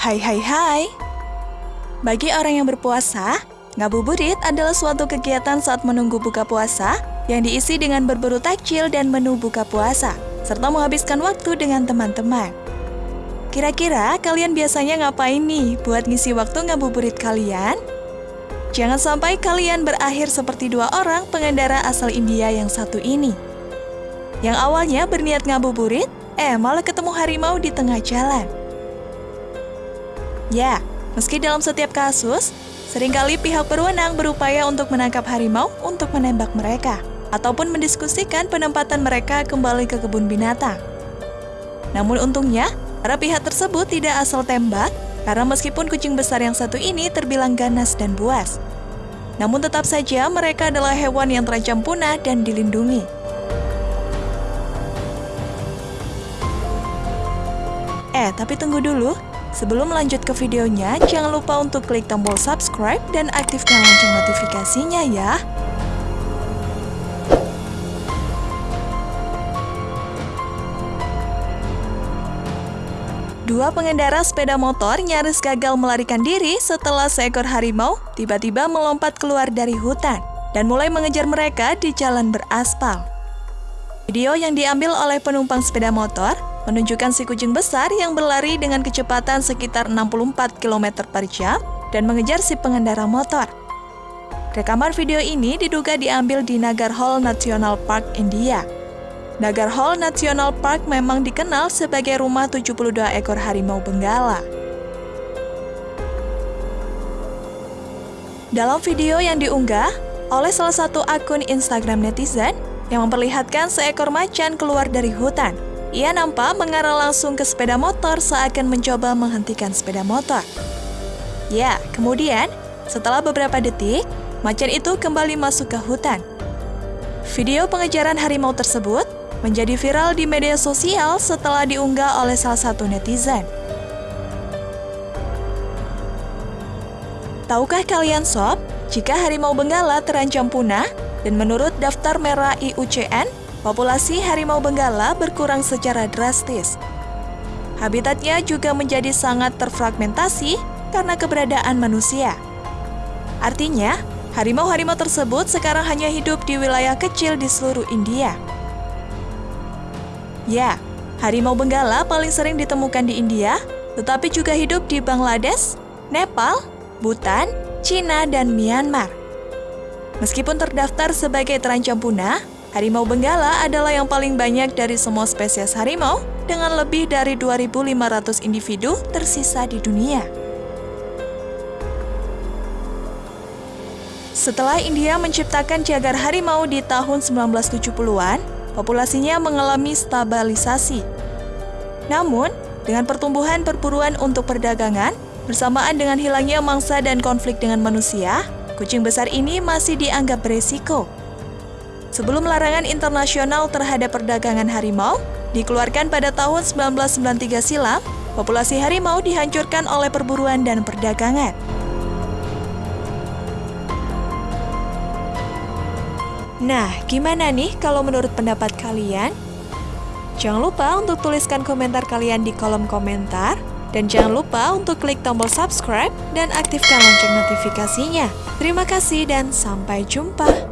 Hai hai hai. Bagi orang yang berpuasa, ngabuburit adalah suatu kegiatan saat menunggu buka puasa yang diisi dengan berburu takjil dan menu buka puasa, serta menghabiskan waktu dengan teman-teman. Kira-kira kalian biasanya ngapain nih buat ngisi waktu ngabuburit kalian? Jangan sampai kalian berakhir seperti dua orang pengendara asal India yang satu ini. Yang awalnya berniat ngabuburit, eh malah ketemu harimau di tengah jalan. Ya, meski dalam setiap kasus, sering kali pihak berwenang berupaya untuk menangkap harimau untuk menembak mereka, ataupun mendiskusikan penempatan mereka kembali ke kebun binatang. Namun untungnya, para pihak tersebut tidak asal tembak, karena meskipun kucing besar yang satu ini terbilang ganas dan buas. Namun tetap saja mereka adalah hewan yang terancam punah dan dilindungi. Eh, tapi tunggu dulu. Sebelum lanjut ke videonya, jangan lupa untuk klik tombol subscribe dan aktifkan lonceng notifikasinya ya. Dua pengendara sepeda motor nyaris gagal melarikan diri setelah seekor harimau tiba-tiba melompat keluar dari hutan dan mulai mengejar mereka di jalan beraspal. Video yang diambil oleh penumpang sepeda motor menunjukkan si kucing besar yang berlari dengan kecepatan sekitar 64 km per jam dan mengejar si pengendara motor. Rekaman video ini diduga diambil di Nagar Hall National Park, India. Nagar Hall National Park memang dikenal sebagai rumah 72 ekor harimau benggala. Dalam video yang diunggah oleh salah satu akun Instagram netizen yang memperlihatkan seekor macan keluar dari hutan ia nampak mengarah langsung ke sepeda motor seakan mencoba menghentikan sepeda motor. Ya, kemudian setelah beberapa detik, macan itu kembali masuk ke hutan. Video pengejaran harimau tersebut menjadi viral di media sosial setelah diunggah oleh salah satu netizen. Tahukah kalian sob, jika harimau benggala terancam punah dan menurut daftar merah IUCN, populasi harimau benggala berkurang secara drastis. Habitatnya juga menjadi sangat terfragmentasi karena keberadaan manusia. Artinya, harimau-harimau tersebut sekarang hanya hidup di wilayah kecil di seluruh India. Ya, harimau benggala paling sering ditemukan di India, tetapi juga hidup di Bangladesh, Nepal, Bhutan, Cina, dan Myanmar. Meskipun terdaftar sebagai terancam punah, Harimau Benggala adalah yang paling banyak dari semua spesies harimau dengan lebih dari 2.500 individu tersisa di dunia. Setelah India menciptakan jagar harimau di tahun 1970-an, populasinya mengalami stabilisasi. Namun, dengan pertumbuhan perburuan untuk perdagangan, bersamaan dengan hilangnya mangsa dan konflik dengan manusia, kucing besar ini masih dianggap beresiko sebelum larangan internasional terhadap perdagangan harimau dikeluarkan pada tahun 1993 silam, populasi harimau dihancurkan oleh perburuan dan perdagangan. Nah, gimana nih kalau menurut pendapat kalian? Jangan lupa untuk tuliskan komentar kalian di kolom komentar. Dan jangan lupa untuk klik tombol subscribe dan aktifkan lonceng notifikasinya. Terima kasih dan sampai jumpa.